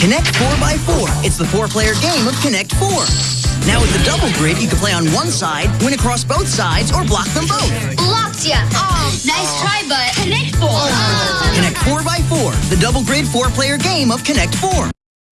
Connect 4x4. It's the four-player game of Connect 4. Now with the double grid, you can play on one side, win across both sides, or block them both. Blocked ya. Oh, nice try, but Connect 4. Connect 4x4, the double grid four-player game of Connect 4.